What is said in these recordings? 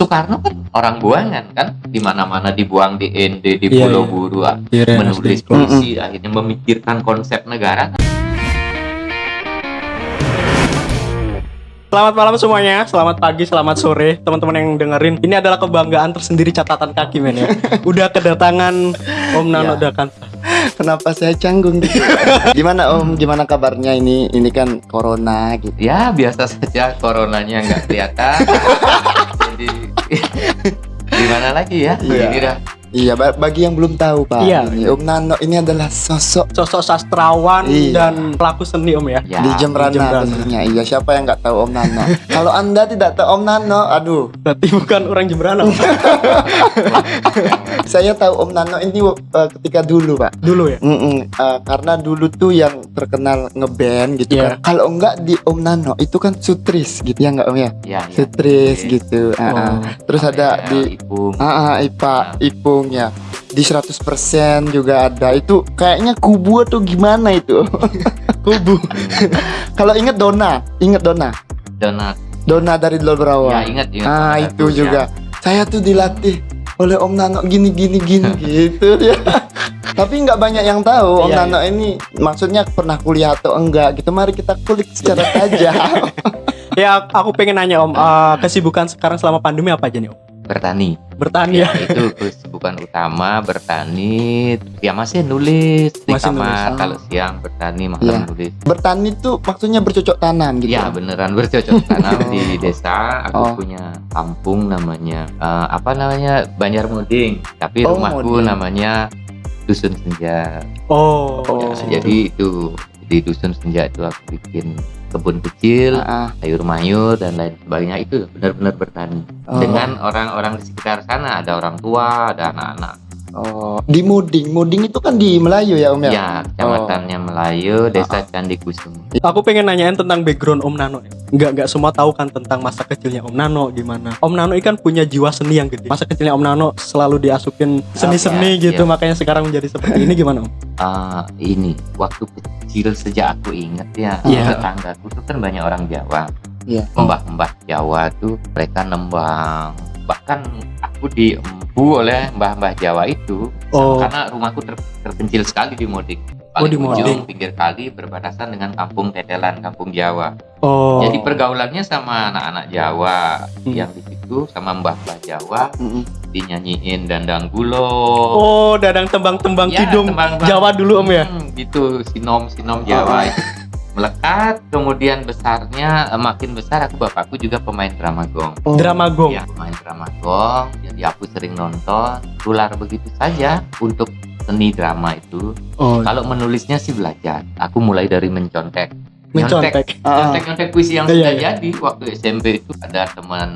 Soekarno kan orang buangan kan di mana-mana dibuang di ND di Iya, Pulau iya. Buru ah, Iya, menulis puisi akhirnya memikirkan konsep negara Selamat malam semuanya, selamat pagi, selamat sore teman-teman yang dengerin. Ini adalah kebanggaan tersendiri catatan kaki men ya. Udah kedatangan Om Nano Ya. Dakan. Kenapa saya canggung gitu? Gimana Om? Gimana kabarnya ini? Ini kan corona gitu. ya biasa saja coronanya nggak kelihatan jadi gimana lagi ya Iya. ini dah Iya, ba- bagi yang belum tahu Pak, Iya. ini Om Nano ini adalah sosok Sosok sastrawan Iya. dan pelaku seni Om ya. ya di Jembrana di Jembrana. Iya, siapa yang nggak tahu Om Nano? Kalau Anda tidak tahu Om Nano, aduh, Berarti bukan orang Jembrana saya tahu Om Nano ini uh, ketika dulu Pak. dulu ya. Mm-mm, uh, karena dulu tuh yang terkenal ngeband gitu Iya. kan. Kalau enggak di Om Nano itu kan sutris gitu ya enggak Om ya? ya, ya. Sutris Oke. gitu. ah. Oh. Terus ada di Ipung. Ah, ah, IPA, Ipung ya. Di 100% juga ada. Itu kayaknya kubu atau gimana itu? Kubu. Kalau inget Dona, inget Dona. donat Dona dari Lol ya Berawa. ingat ingat ah, itu ya. juga. Saya tuh dilatih oleh Om Nano gini gini gini gitu ya. Tapi nggak banyak yang tahu Om Iya, Nano ini maksudnya pernah kuliah atau enggak gitu. Mari kita kulik secara tajam. ya aku pengen nanya Om, eh, kesibukan sekarang selama pandemi apa aja nih Om? Bertani Bertani ya. ya itu kesibukan utama bertani ya masih nulis di Masih kamar nulis. kalau siang bertani malam Iya. nulis Bertani tuh maksudnya bercocok tanam gitu. Ya beneran bercocok tanam di desa. Aku Oh. punya kampung namanya eh, apa namanya Banjarmuding, tapi Oh, rumahku Muding. namanya Dusun Senja. Oh. Oh. Ya, jadi itu di Dusun Senja itu aku bikin kebun kecil, sayur mayur dan lain sebagainya itu benar-benar bertani Oh. dengan orang-orang di sekitar sana. Ada orang tua, ada anak-anak. Oh, di Muding. Muding itu kan di Melayu ya Om ya? Ya, kecamatannya Melayu, desa Candi Kusuma. Aku pengen nanyain tentang background Om Nano. ya. Nggak nggak semua tahu kan tentang masa kecilnya Om Nano gimana. Om Nano ini kan punya jiwa seni yang gede. Masa kecilnya Om Nano selalu diasukin seni-seni iya, gitu, iya. makanya sekarang menjadi seperti ini gimana Om? Ah, ini waktu kecil sejak aku inget ya Iya. tetanggaku tuh kan banyak orang Jawa Iya. mbah-mbah Jawa tuh mereka nembang bahkan aku diempu oleh mbah-mbah Jawa itu Oh. karena rumahku ter- terpencil sekali di Modik Oh, paling di Modik. ujung pinggir kali berbatasan dengan kampung Tetelan kampung Jawa Oh. jadi pergaulannya sama anak-anak Jawa Hmm. yang di situ sama mbah-mbah Jawa Mm-mm. dinyanyiin dandang gulo Oh, dadang tembang-tembang Ya, kidung tembang-tembang. Jawa dulu Om ya. Hmm, gitu sinom sinom Jawa itu. melekat kemudian besarnya eh, makin besar aku bapakku juga pemain drama gong Oh. Drama gong. ya pemain drama gong jadi aku sering nonton tular begitu saja untuk seni drama itu Oh. kalau menulisnya sih belajar aku mulai dari mencontek Mencontek. Ah, nyontek nyontek puisi yang Iya, sudah iya. jadi waktu SMP itu ada teman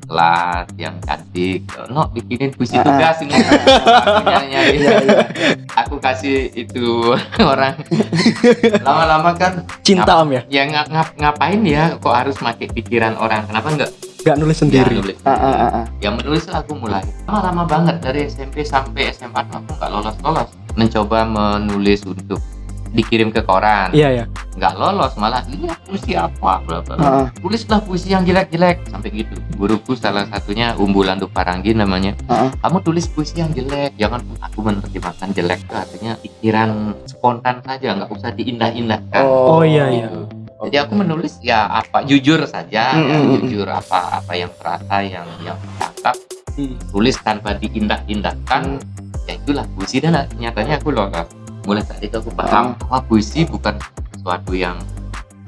kelas yang cantik no bikinin puisi Ah, ah. tugas ini aku Iya, iya. aku kasih itu orang lama-lama kan Cinta Om ya. ya ngap, ngap, ngapain ya kok harus pakai pikiran orang kenapa enggak Gak nulis sendiri. nulis Ah, ah, ah, ah. yang menulis aku mulai lama-lama banget dari SMP sampai SMA aku nggak lolos-lolos mencoba menulis untuk dikirim ke koran Iya ya. nggak lolos malah ini puisi apa bla bla. Ah, ah. tulislah puisi yang jelek-jelek sampai gitu guruku salah satunya Umbulan Paranggi namanya kamu tulis puisi yang jelek jangan aku menerjemahkan jelek itu artinya pikiran spontan saja nggak usah diindah-indahkan Oh, iya iya. Gitu. Jadi aku menulis ya apa jujur saja Mm, ya, mm, mm. jujur apa apa yang terasa yang yang cakap tulis tanpa diindah-indahkan. Ya itulah puisi. Dan nyatanya aku lolos mulai saat itu aku paham bahwa puisi bukan sesuatu yang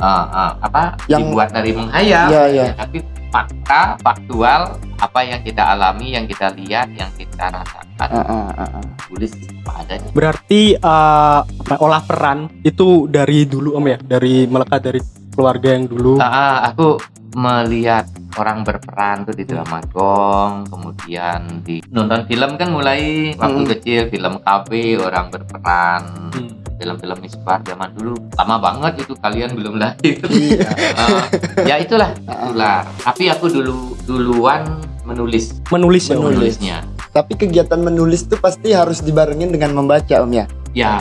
uh, uh, apa Yang- dibuat dari menghayal. Iya, iya. ya, tapi fakta faktual apa yang kita alami yang kita lihat yang kita rasakan Ah, ah. tulis apa adanya Berarti eh, apa, olah peran itu dari dulu Om ya, dari melekat dari keluarga yang dulu. Ah, ah, aku melihat orang berperan tuh di drama gong kemudian di nonton film kan mulai waktu Hmm. kecil film KB orang berperan Hmm. film-film misbar zaman dulu lama banget itu kalian belum lahir Iya. Ah, ya itulah Ah, ah. itulah tapi aku dulu duluan menulis Menulis ya. Menulis. menulisnya Tapi kegiatan menulis tuh pasti harus dibarengin dengan membaca Om ya. ya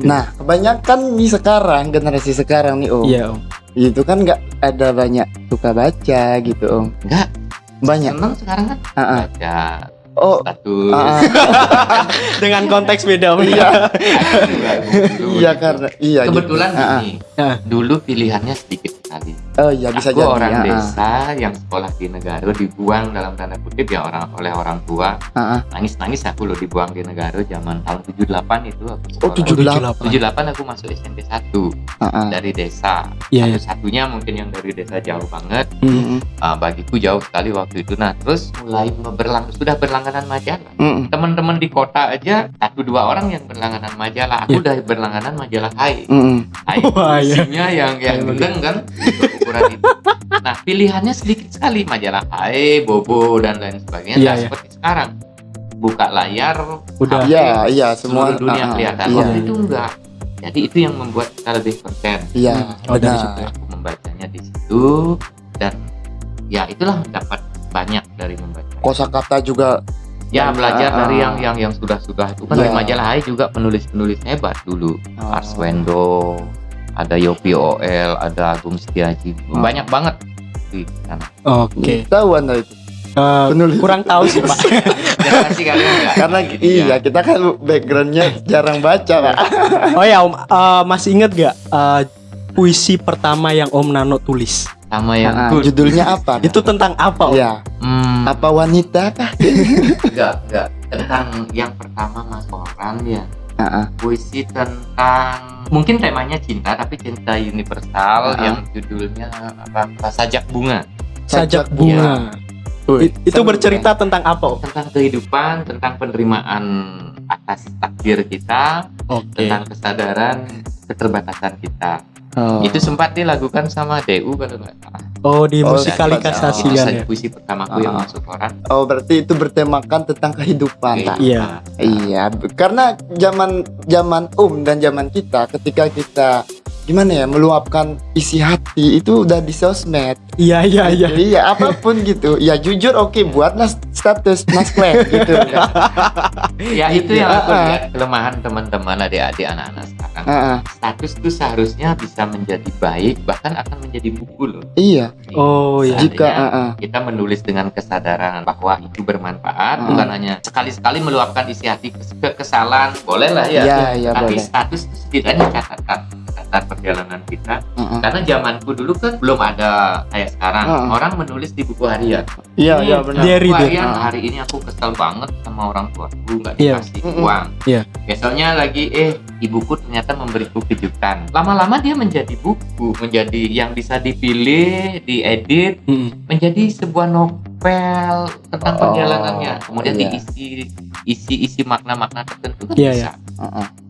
Nah, kebanyakan nih sekarang generasi sekarang nih Om, Iya Om. itu kan nggak ada banyak suka baca gitu Om. enggak Banyak. seneng sekarang kan Ah, ah. baca Oh, status ah, Dengan konteks beda Om. Iya. Iya gitu. karena iya gitu. kebetulan ah. gini Ah. dulu pilihannya sedikit sekali Oh iya bisa aku jadi. orang ah. desa yang sekolah di negara dibuang dalam tanda kutip ya orang oleh orang tua Ah, ah. nangis nangis aku loh dibuang di negara zaman tahun 78 itu aku Oh, sekolah. 78. 78 aku masuk SMP 1 Ah, ah. dari desa Iya, iya. satu-satunya mungkin yang dari desa jauh banget Mm, mm, Ah, bagiku jauh sekali waktu itu nah terus mulai berlang sudah berlangganan majalah mm, mm. teman-teman di kota aja satu dua orang yang berlangganan majalah aku udah berlangganan majalah Hai Mm, mm. Hai iya. isinya yang yang Hai, gendeng kan untuk ukuran itu nah pilihannya sedikit sekali majalah Hai Bobo dan lain sebagainya Iya, Nah, iya. seperti sekarang buka layar Udah. HP, Iya, iya semua seluruh dunia ah, ah. kelihatan Iya, waktu itu enggak jadi itu yang membuat kita lebih konten iya. Oh, dari benar. situ. aku membacanya di situ dan ya itulah dapat banyak dari membaca Kosakata juga ya Banyak, belajar ah, dari ah. yang yang yang sudah sudah itu kan Iya. dari majalah Hai juga penulis penulis hebat dulu Oh. Arswendo ada Yopi OL ada Agung Setiaji Oh. banyak banget di sana Oke. tahu anda itu Eh, penulis. kurang tahu sih, Pak. Kalian enggak Karena iya ya. kita kan backgroundnya jarang baca pak. Oh ya, Om, eh, masih inget gak eh, puisi pertama yang Om Nano tulis? sama yang Ah, good judulnya apa? Itu tentang apa, Om? Iya. hmm, Apa wanita kah? enggak enggak tentang yang pertama Mas Orang ya Ah, ah. puisi tentang mungkin temanya cinta tapi cinta universal Ah. yang judulnya apa, apa sajak bunga Sajak Sajak bunga. Wih, I- itu bercerita tentang apa, tentang kehidupan tentang penerimaan atas takdir kita Oke. tentang kesadaran keterbatasan kita Oh. itu sempat dilakukan sama DU kalau nggak salah Oh, di Oh, musikalisasi itu kan saja ya. puisi pertamaku yang Ah. masuk koran Oh berarti itu bertemakan tentang kehidupan. tak? Iya. Iya, b- karena zaman zaman um dan zaman kita ketika kita gimana ya meluapkan isi hati itu udah di sosmed. Iya, iya, iya. Iya, apa pun gitu. Ya jujur oke buatlah status naskah gitu. ya itu yang aku ah. lihat kelemahan teman-teman adik-adik anak-anak Ah, ah. status itu seharusnya bisa menjadi baik bahkan akan menjadi buku loh Iya, Oh, iya. jika ah, ah. kita menulis dengan kesadaran bahwa itu bermanfaat Hmm. bukan hanya sekali-sekali meluapkan isi hati kes- kekesalan boleh lah ya Iya, iya tapi boleh. status itu setidaknya catatan catatan perjalanan kita Ah, ah. karena zamanku dulu kan belum ada kayak sekarang Hmm. orang menulis di buku harian Iya, Ini iya benar. Diary, harian dia. hari ini aku kesel banget sama orang tuaku nggak Iya. dikasih Mm-mm. uang Iya. besoknya lagi eh ibuku ternyata memberiku kejutan lama-lama dia menjadi buku menjadi yang bisa dipilih diedit Hmm. menjadi sebuah novel tentang Oh, perjalanannya kemudian iya. diisi isi isi makna-makna tertentu kan Iya, bisa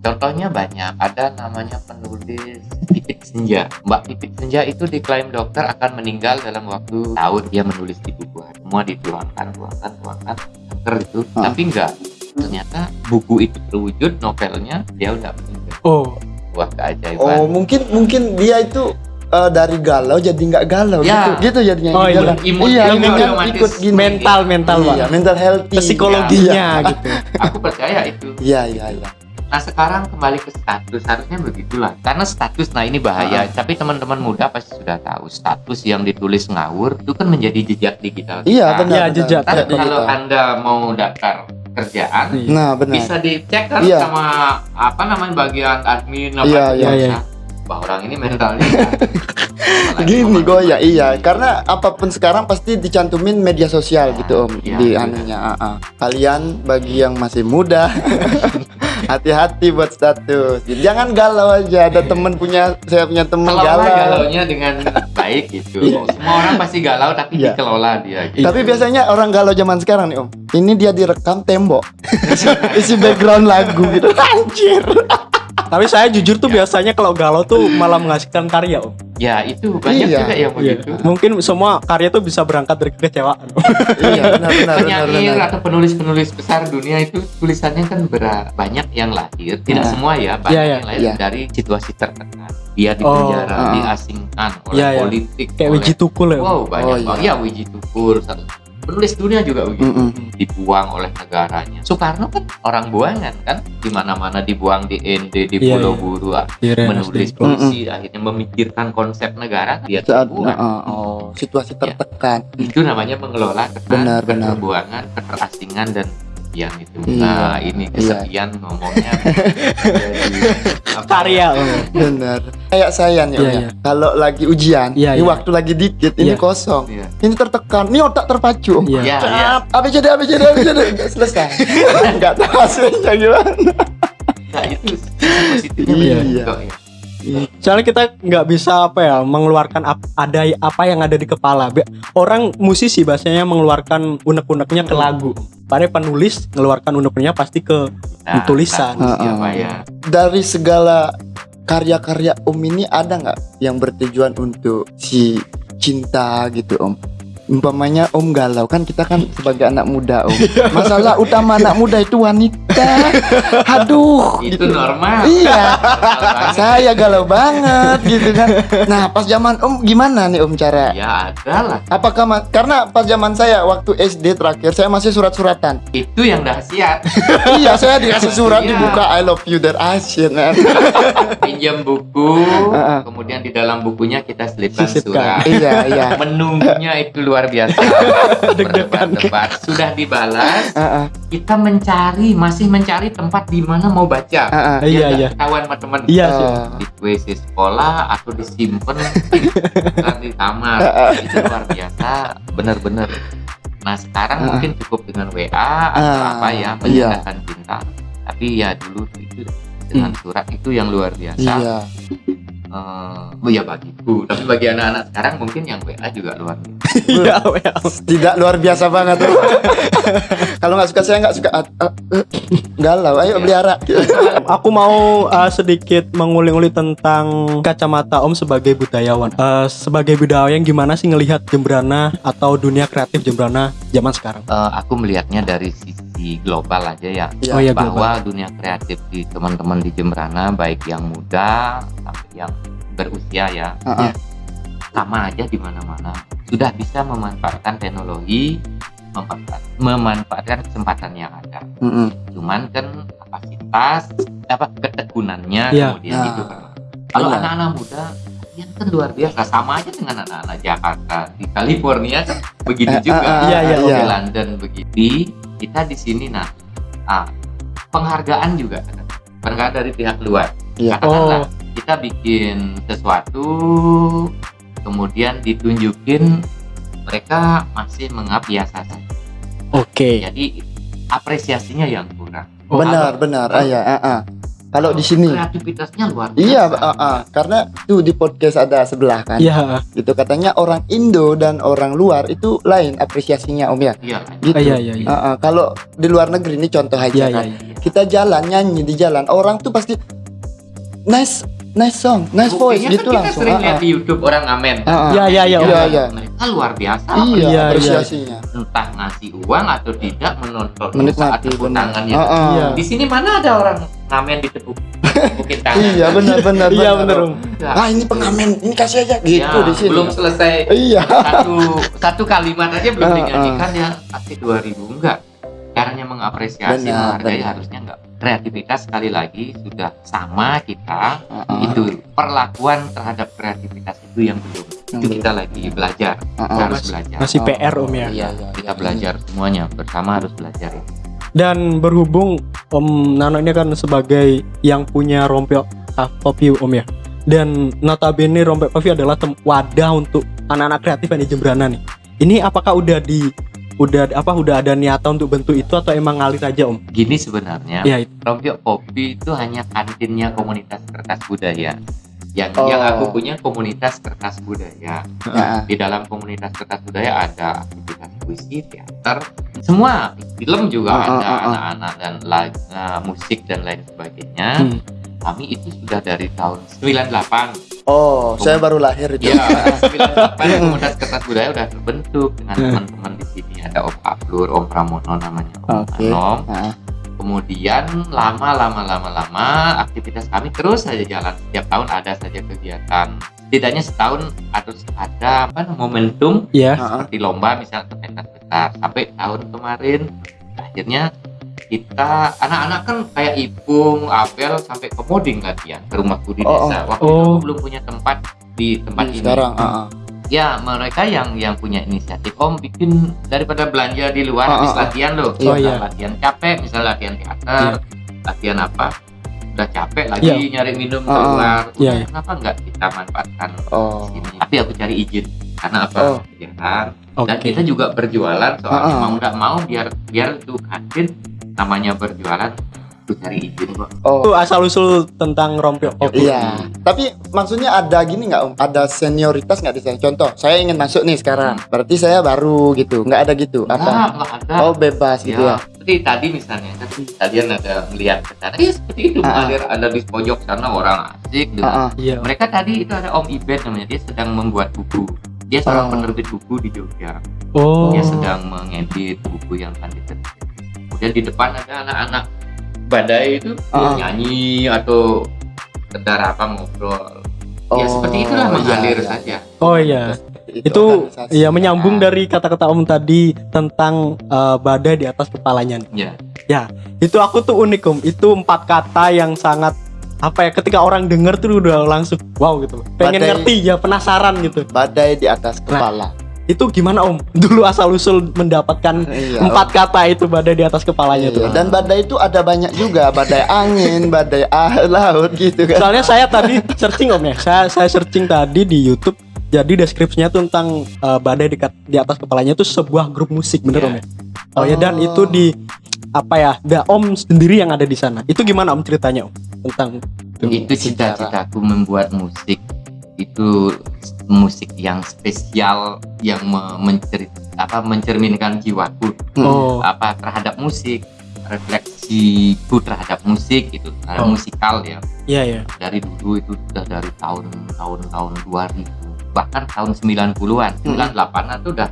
Contohnya banyak ada namanya penulis Pipit Senja Mbak Pipit Senja itu diklaim dokter akan meninggal dalam waktu tahun dia menulis di buku semua dituangkan tuangkan tuangkan kanker itu Ah. tapi enggak ternyata buku itu terwujud novelnya dia udah meninggal Oh, wah Oh, keajaiban mungkin mungkin dia itu eh, dari galau jadi nggak galau Ya. gitu. Gitu jadinya. Oh, iya. Jalan. Imun- iya, imun imunnya otomatis. ikut gini. mental, mental, Pak. Iya, mental healthy. Psikologinya gitu. aku percaya itu Iya, iya, iya. Nah sekarang kembali ke status harusnya begitulah karena status nah ini bahaya tapi teman-teman muda pasti sudah tahu status yang ditulis ngawur itu kan menjadi jejak digital Iya, kita. benar. Iya, benar. jejak. Jejak kalau digital. anda mau daftar kerjaan Iya. Nah, benar. bisa dicek kan Iya. sama apa namanya bagian admin apa Iya, iya, iya. Wah orang ini mentalnya Gini gue ya iya karena apa pun sekarang pasti dicantumin media sosial gitu om Iya, di iya. anunya ah, ah. kalian bagi yang masih muda hati-hati buat status. Jangan galau aja ada temen punya saya punya temen kelola galau. galaunya dengan baik gitu. Iya. semua orang pasti galau tapi Iya. dikelola dia gitu. tapi biasanya orang galau zaman sekarang nih om. Ini dia direkam tembok. Isi background lagu gitu. Anjir Tapi saya jujur tuh biasanya kalau galau tuh malah menghasilkan karya, Om. ya itu banyak Iya. juga yang Iya. begitu Mungkin semua karya tuh bisa berangkat dari kekecewaan. iya benar benar benar penyair benar atau penulis-penulis besar dunia itu tulisannya kan berat banyak yang lahir tidak Nah. semua ya banyak Iya, iya. yang lahir Iya. dari situasi tertekan dia di Oh, penjara ah. diasingkan oleh Iya, iya. politik Kayak oleh Wiji Tukul ya. Wow banyak Oh, banget iya. ya Wiji Tukur satu- penulis dunia juga begitu Mm-mm. dibuang oleh negaranya Soekarno kan orang buangan kan di mana-mana dibuang di ND di Iya, Pulau iya. Buru Rennes menulis puisi akhirnya memikirkan konsep negara dia Saat terbuang uh, oh, situasi tertekan. itu namanya mengelola kesan, Benar, benar. keterbuangan, keterasingan dan kesepian itu. Iya. Nah, ini kesepian ngomongnya jadi apa karya ya? om Benar. Kayak saya nih, Om, Iya, ya. iya. Kalau lagi ujian, Iya, ini iya. waktu lagi dikit, ini Iya. kosong. Iya. Ini tertekan, ini otak terpacu. Iya. Iya, iya. ABCD, ABCD, ABCD, Nggak selesai. Enggak tahu hasilnya gimana. Nah, itu positifnya Iya. kok ya. Soalnya kita nggak bisa apa ya mengeluarkan ap- ada apa yang ada di kepala Be- orang musisi bahasanya mengeluarkan unek-uneknya ke lagu padahal penulis mengeluarkan unek-uneknya pasti ke Nah, Tulisan. ya, Heeh. Pak ya. Dari segala karya-karya Om ini ada nggak yang bertujuan untuk si cinta gitu Om? Umpamanya Om galau kan kita kan sebagai anak muda Om. Masalah utama anak muda itu wanita. Aduh. Itu normal. Iya. Normal banget. Saya galau banget gitu kan. Nah pas zaman Om gimana nih Om cara? Ya ada lah. Apakah ma- karena pas zaman saya waktu SD terakhir saya masih surat-suratan. Itu yang dahsyat. iya saya dikasih surat Iya. dibuka I love you that asyik man. Pinjam buku, kemudian di dalam bukunya kita selipkan Sisipkan. surat. iya iya. Menunggunya itu luar biasa. Berdebat-debat sudah dibalas. Heeh, Kita mencari, masih mencari tempat di mana mau baca. heeh. Iya, Biar nggak iya. Ketahuan sama teman. iya sih Oh. Di WC sekolah atau disimpan di kamar. Itu luar biasa, bener-bener. Nah sekarang Ah. mungkin cukup dengan WA atau Ah, apa ya menyatakan cinta. Tapi ya dulu itu dengan surat itu yang luar biasa. Iya. Eh, oh ya bagiku, tapi bagi anak-anak sekarang mungkin yang WA juga luar biasa. iya iya. Tidak luar biasa banget. Kalau nggak suka saya nggak suka. Ah, ah, eh, galau. Ayo Iya. pelihara. aku mau uh, sedikit mengulik-ulik tentang kacamata Om sebagai budayawan. Uh, sebagai budayawan gimana sih ngelihat Jembrana atau dunia kreatif Jembrana zaman sekarang? Eh, aku melihatnya dari sisi global aja ya. Iya. Oh global. bahwa dunia kreatif di teman-teman di Jembrana baik yang muda sampai yang berusia ya Heeh. sama aja di mana-mana sudah bisa memanfaatkan teknologi memanfaat- memanfaatkan kesempatan yang ada Mm-mm. cuman kan kapasitas apa ketekunannya Iya. kemudian Nah, itu kan kalau anak-anak muda ya kan luar biasa sama aja dengan anak-anak Jakarta di California kan begitu Eh, juga eh, eh, Iya, iya, di iya. London begitu kita di sini nah ah, penghargaan juga penghargaan dari pihak luar Iya. katakanlah Oh. kita bikin sesuatu kemudian ditunjukin mereka masih mengap biasa saja Oke. jadi apresiasinya yang kurang Oh, benar benar. Ah, ya, ah, ah. Kalau di sini. kreativitasnya luar biasa Iya, ah, ah. karena tuh di podcast ada sebelah kan. Iya. Gitu katanya orang Indo dan orang luar itu lain apresiasinya Om ya. iya Gitu. Iya iya iya. Ah, ah. Kalau di luar negeri ini contoh aja Iya iya. kan. iya. Kita jalan nyanyi di jalan, orang tuh pasti nice nice song, nice voice Buktinya gitu kan kita langsung. sering Ah, lihat ah. di YouTube orang ngamen Ah, ah. Iya iya iya. Iya, iya. mereka luar biasa Iya, Iya, iya. apresiasinya. entah ngasih uang atau tidak menonton Menikmati, saat tepuk benar. tangannya Ah, ah. Iya. di sini mana ada orang ngamen ditepuk tepukin tangan Iya, benar benar. Iya. Enggak. Ah, ini pengamen, ini kasih aja gitu Ya, di sini. belum selesai Iya. satu satu kalimat aja belum Ah, ah. dinyanyikan ya kasih 2000 enggak caranya mengapresiasi Benar, menghargai benar. harusnya enggak kreativitas sekali lagi sudah sama kita Ah, ah. itu perlakuan terhadap kreativitas itu yang belum Yang itu belum. kita lagi belajar Ah, ah. kita harus belajar Masih Oh, PR Om ya. Iya, iya. kita belajar semuanya bersama harus belajar Dan berhubung Om Nano ini kan sebagai yang punya rompok Pavi Om ya. Dan notabene rompok Pavi adalah wadah untuk anak-anak kreatif yang di Jembrana nih. Ini apakah udah di udah apa udah ada niatan untuk bentuk itu atau emang ngalir aja Om? gini sebenarnya itu. Rompiok Kopi itu hanya kantinnya komunitas kertas budaya yang Oh. yang aku punya komunitas kertas budaya Ah, ah. di dalam komunitas kertas budaya ada aktivitas puisi, teater, semua film juga ah, ada anak-anak dan lag, eh, musik dan lain sebagainya. Hmm. Kami itu sudah dari tahun 98. Oh, saya baru lahir itu. Ya, 98 komunitas kertas budaya udah terbentuk dengan Hmm. teman-teman di sini ada Om Ablur, Om Pramono namanya, Om Oke. Anom. Ah, Kemudian lama lama lama lama aktivitas kami terus saja jalan. Setiap tahun ada saja kegiatan. Setidaknya setahun harus ada apa momentum Iya. ah, ah. seperti lomba misalnya pentas Nah, sampai tahun kemarin akhirnya kita anak-anak kan kayak Ipung, Abel sampai ke Moding latihan ke rumahku di Oh, desa. Waktu oh. itu belum punya tempat di tempat ini. sekarang ah, ah. Ya, mereka yang yang punya inisiatif Om bikin daripada belanja di luar Ah, habis ah. latihan loh. Oh, iya. Latihan capek, misalnya latihan teater, latihan apa? Udah capek lagi Iya. nyari minum ah. keluar. Iya, Udah, iya. Kenapa nggak kita manfaatkan oh sini? Tapi aku cari izin karena apa? Oh. Dan kita juga berjualan soalnya Ah, ah. mau nggak mau biar biar itu kantin namanya berjualan cari izin kok oh Itu asal usul tentang rompio kopi. Iya, tapi maksudnya ada gini nggak om? Ada senioritas nggak di sana? Contoh, saya ingin masuk nih sekarang, berarti saya baru gitu, nggak ada gitu? Apa? nggak ada Oh bebas gitu ya, ya? seperti tadi misalnya kan kalian ada melihat ke sana ya seperti itu Ah, ah. mengalir ada di pojok sana orang asik dengan Ah, ah. Iya. mereka tadi itu ada Om Ibed namanya dia sedang membuat buku dia seorang Oh. penerbit buku di Jogja Oh. dia sedang mengedit buku yang akan diterbit kemudian di depan ada anak-anak badai itu Ah. nyanyi atau sekedar apa ngobrol ya seperti itulah Oh, mengalir iya, iya. saja Oh iya. Itu organisasi. ya menyambung Ah. dari kata-kata Om tadi tentang eh, badai di atas kepalanya. ya Itu aku tuh unik Om. Itu empat kata yang sangat apa ya ketika orang denger tuh udah langsung wow gitu. Pengen Badai. ngerti ya penasaran gitu. badai di atas kepala. Itu gimana Om? Dulu asal usul mendapatkan Iya, empat kata itu badai di atas kepalanya Iya, tuh. Dan badai itu ada banyak juga, badai angin, badai ah, laut gitu kan. Soalnya saya tadi searching Om ya. Saya saya searching tadi di YouTube. Jadi deskripsinya tuh tentang eh, badai di, di atas kepalanya itu sebuah grup musik bener Iya. Om ya. Oh ya dan Oh. itu di apa ya? Da Om sendiri yang ada di sana. Itu gimana Om ceritanya Om tentang itu cita-citaku membuat musik itu musik yang spesial yang me- mencerit apa mencerminkan jiwaku Hmm. Oh. apa terhadap musik refleksiku terhadap musik itu terhadap Oh. musikal ya Iya ya. dari dulu itu sudah dari tahun tahun tahun 2000 bahkan tahun 90-an 98-an tuh udah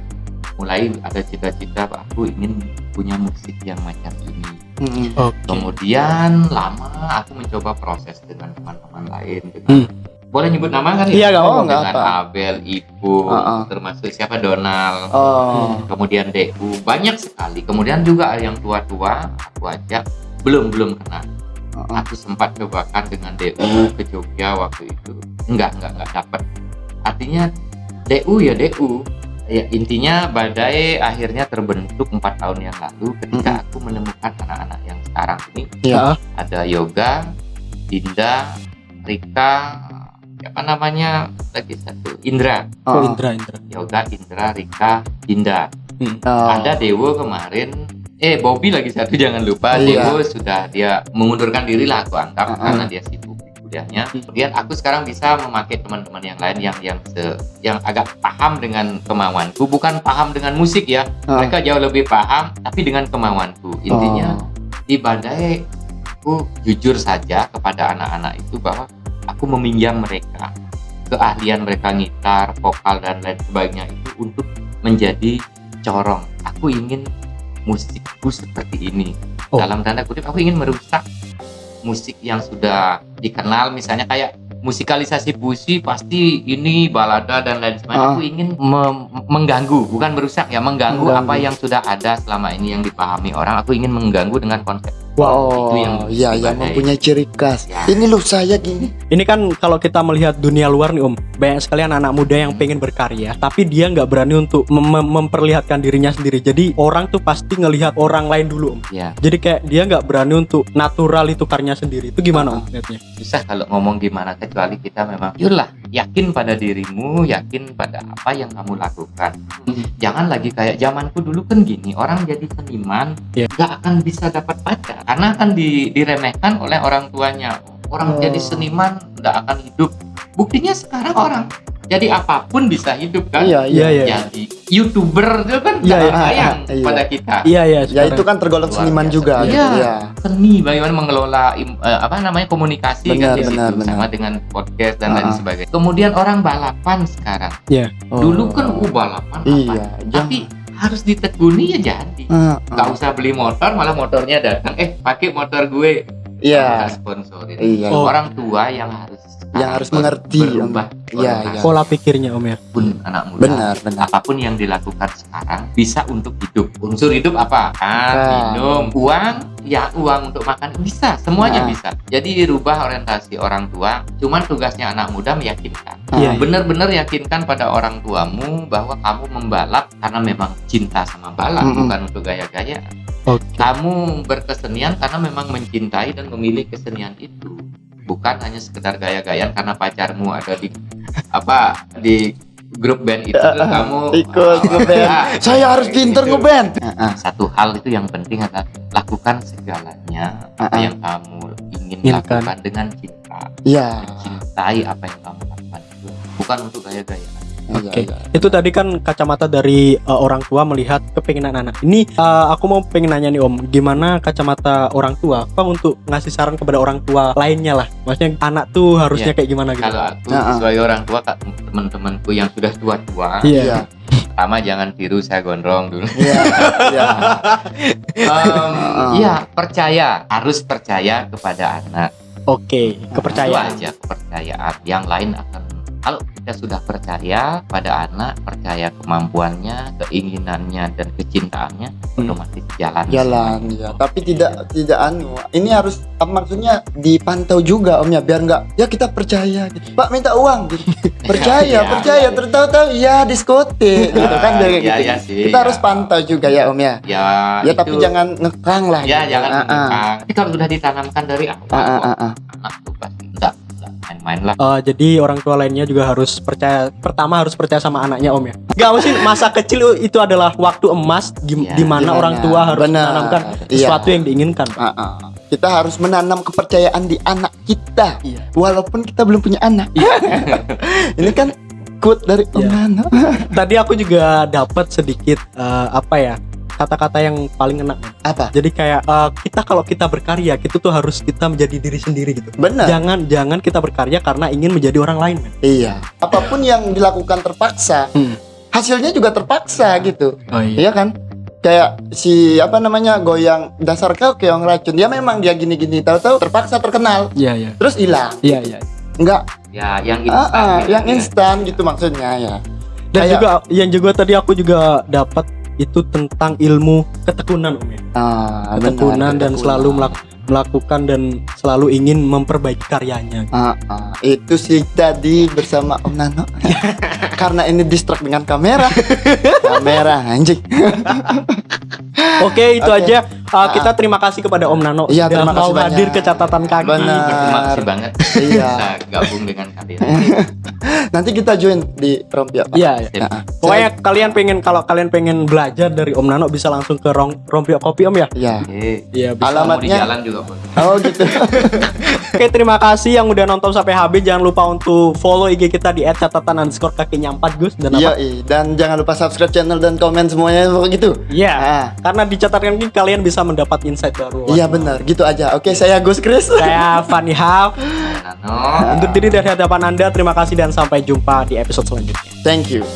mulai ada cita-cita aku ingin punya musik yang macam ini Mm-mm. Oke. kemudian lama aku mencoba proses dengan teman-teman lain dengan Hmm. Boleh nyebut nama kan Iya, nggak apa-apa. dengan apa. Abel, Ibu, Uh-uh. termasuk siapa Donald, Oh. kemudian DU banyak sekali. Kemudian juga yang tua-tua aku ajak belum belum kenal. Aku sempat cobakan dengan DU ke Jogja waktu itu. Enggak enggak enggak dapat. Artinya DU ya DU. Ya intinya badai akhirnya terbentuk empat tahun yang lalu ketika aku menemukan anak-anak yang sekarang ini Iya. ada Yoga, Dinda, Rika, apa namanya lagi satu Indra, Oh, Oh. Indra Indra. Yoga, Indra, Rika, Dinda. Oh. Ada Dewo kemarin, eh Bobby lagi satu jangan lupa. Iya. Dewo sudah dia mengundurkan diri lah aku anggap Uh-uh. karena dia sibuk di kuliahnya. Kemudian aku sekarang bisa memakai teman-teman yang lain yang yang se, yang agak paham dengan kemauanku, bukan paham dengan musik ya. Ah. Mereka jauh lebih paham, tapi dengan kemauanku. Intinya Oh. di badai aku jujur saja kepada anak-anak itu bahwa aku meminjam mereka keahlian mereka gitar, vokal dan lain sebagainya itu untuk menjadi corong. Aku ingin musikku seperti ini. Oh. Dalam tanda kutip aku ingin merusak musik yang sudah dikenal misalnya kayak musikalisasi puisi pasti ini balada dan lain sebagainya. Ah. Aku ingin mengganggu, bukan merusak ya, mengganggu, Mengganggu. apa yang sudah ada selama ini yang dipahami orang. Aku ingin mengganggu dengan konsep. Oh, itu yang iya, yang badai. mempunyai ciri khas. Ya. Ini loh saya gini. Ini kan kalau kita melihat dunia luar nih Om, banyak sekali anak-anak muda yang Hmm. pengen berkarya, tapi dia nggak berani untuk mem- mem- memperlihatkan dirinya sendiri. Jadi orang tuh pasti ngelihat orang lain dulu Om. Ya, Jadi kayak dia nggak berani untuk natural itu karya sendiri. Itu gimana Om lihatnya? susah kalau ngomong gimana kecuali kita memang yulah yakin pada dirimu, yakin pada apa yang kamu lakukan. Jangan lagi kayak zamanku dulu kan gini, orang jadi seniman nggak akan bisa dapat pacar karena akan di- diremehkan oleh orang tuanya. Orang Oh. jadi seniman nggak akan hidup. Buktinya sekarang orang jadi apa pun bisa hidup kan. Iya, iya. Iya, iya. Jadi youtuber itu kan Iya, nggak iya. sayang Iya. pada kita. Iya iya. Ya itu kan tergolong Luar seniman biasa. juga gitu. Iya. Iya. seni bagaimana mengelola eh, apa namanya komunikasi Benar, kan di situ benar, benar. sama dengan podcast dan lain Ah. sebagainya. Kemudian orang balapan sekarang. Oh. Dulu kan uh balapan apa? Iya, Tapi harus ditekuni ya jadi. Ah, Gak ah. usah beli motor malah motornya datang. Eh pakai motor gue. Iya. Kita sponsorin. Iya. Oh. Orang tua yang harus yang harus mengerti berubah Iya, orientasi iya. Pola pikirnya Om ya. pun anak muda Benar, benar. apa pun yang dilakukan sekarang bisa untuk hidup unsur hidup apa makan minum uang ya uang untuk makan bisa semuanya Ah. bisa jadi rubah orientasi orang tua cuman tugasnya anak muda meyakinkan Iya, iya. benar-benar yakinkan pada orang tuamu bahwa kamu membalap karena memang cinta sama balap Mm-mm. bukan untuk gaya-gaya Oke. kamu berkesenian karena memang mencintai dan memilih kesenian itu bukan hanya sekedar gaya-gayaan karena pacarmu ada di apa di grup band itu terus kamu Ikut ah, ngeband. ah, Saya harus gitu. pinter ngeband. Ah, ah. satu hal itu yang penting adalah lakukan segalanya apa Ah, ah. yang kamu ingin Inginkan. lakukan dengan cinta Iya. mencintai apa yang kamu lakukan itu bukan untuk gaya-gayaan Oke. Iya. Itu tadi kan kacamata dari uh, orang tua melihat kepinginan anak. Ini uh, aku mau pengen nanya nih Om, gimana kacamata orang tua? Bang untuk ngasih saran kepada orang tua lainnya lah. Maksudnya anak tuh harusnya kayak gimana gitu? kalau aku Ah, ah. sebagai orang tua teman-temanku yang sudah tua-tua Iya. Iya. pertama jangan tiru saya gondrong dulu Iya. Iya. Ah. Iya percaya harus percaya kepada anak Oke, itu kepercayaan. aja kepercayaan yang lain akan kalau kita sudah percaya pada anak percaya kemampuannya keinginannya dan kecintaannya Hmm. otomatis jalan Jalan ya. Tapi tidak tidak anu. Ini harus apa maksudnya dipantau juga Om ya biar nggak ya kita percaya gitu. Pak minta uang gitu. Percaya, Iya, percaya. iya. Tertahu-tahu ya diskotik gitu kan biar kayak Iya, gitu. iya sih, kita iya. harus pantau juga ya Om ya. ya Ya tapi itu- jangan ngekang lah. ya gitu. jangan Ah, ah. mengekang. Tapi kalau sudah ditanamkan dari awal Ah, ah, ah, ah. anak tuh pasti enggak main-main lah Uh, jadi orang tua lainnya juga harus percaya. Pertama harus percaya sama anaknya Om ya. Gak mesti masa kecil itu adalah waktu emas di, Iya, di mana gimana? orang tua harus Benar. menanamkan Iya. sesuatu yang diinginkan. Ah, ah. Kita harus menanam kepercayaan di anak kita Iya. walaupun kita belum punya anak. Ini kan quote dari Om Iya. Nano. Tadi aku juga dapat sedikit uh, apa ya kata-kata yang paling enak. Apa? Jadi kayak uh, kita kalau kita berkarya, kita tuh harus kita menjadi diri sendiri gitu. Benar. Jangan jangan kita berkarya karena ingin menjadi orang lain. men. Iya. Apa pun yang dilakukan terpaksa, Hmm. hasilnya juga terpaksa gitu. Oh Iya kan? Kayak si apa namanya goyang dasar kau keong racun. Dia memang dia gini-gini tahu-tahu terpaksa terkenal, Iya iya. terus hilang. Iya iya. Enggak, ya yang ah, instan ah, gitu yang ya. instan gitu maksudnya ya. Dan Kayak- juga yang juga tadi aku juga dapat itu tentang ilmu ketekunan Om ya. Ah, benar, Ketekunan dan ketekunan. selalu melak- melakukan dan selalu ingin memperbaiki karyanya. Ah, ah. itu sih tadi bersama Om Nano. Karena ini distract dengan kamera. kamera anjing. Oke, itu Oke. aja. Uh, kita terima kasih kepada Om Nano Iya, sudah terima mau kasih hadir banyak. ke catatan kaki. Benar. terima kasih banget Iya. bisa gabung dengan kalian Nanti kita join di Rompia. Pak. Iya, iya. Sip. Ah, ah. Pokoknya kalian pengen kalau kalian pengen belajar dari Om Nano bisa langsung ke Rong, Rompio Kopi Om ya. Iya. Iya, Mau di Alamatnya- jalan juga Oh gitu. Oke, terima kasih yang udah nonton sampai habis. Jangan lupa untuk follow IG kita di @catatan underscore kakinya 4 Gus dan Iya, apa? dan jangan lupa subscribe channel dan komen semuanya begitu. Iya. Ah. Karena di catatan ini kalian bisa mendapat insight baru. Iya benar, gitu aja. Oke, saya Gus Chris. Saya Fanny. Nano Untuk diri dari hadapan Anda, terima kasih dan sampai jumpa di episode selanjutnya. Thank you.